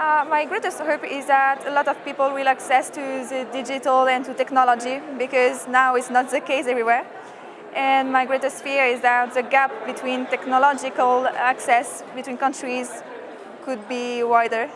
Uh, my greatest hope is that a lot of people will access to the digital and to technology because now it's not the case everywhere. And my greatest fear is that the gap between technological access between countries could be wider.